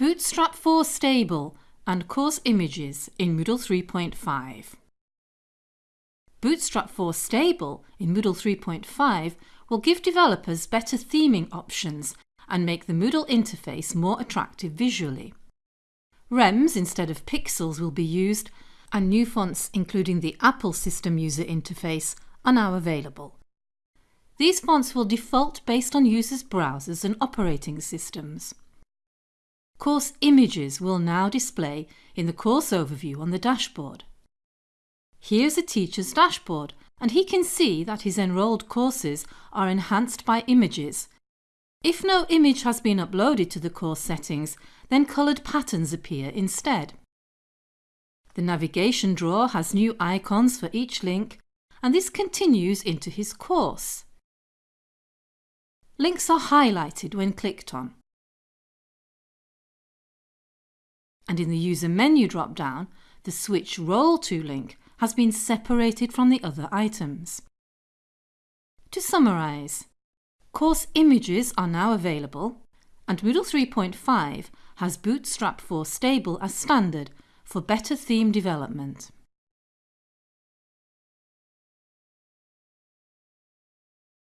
Bootstrap 4 Stable and Course Images in Moodle 3.5. Bootstrap 4 Stable in Moodle 3.5 will give developers better theming options and make the Moodle interface more attractive visually. REMS instead of pixels will be used and new fonts including the Apple System User Interface are now available. These fonts will default based on users' browsers and operating systems. Course images will now display in the course overview on the dashboard. Here's a teacher's dashboard and he can see that his enrolled courses are enhanced by images. If no image has been uploaded to the course settings, then coloured patterns appear instead. The navigation drawer has new icons for each link and this continues into his course. Links are highlighted when clicked on. And in the user menu drop-down, the Switch Role to link has been separated from the other items. To summarise, course images are now available and Moodle 3.5 has Bootstrap 4 Stable as standard for better theme development.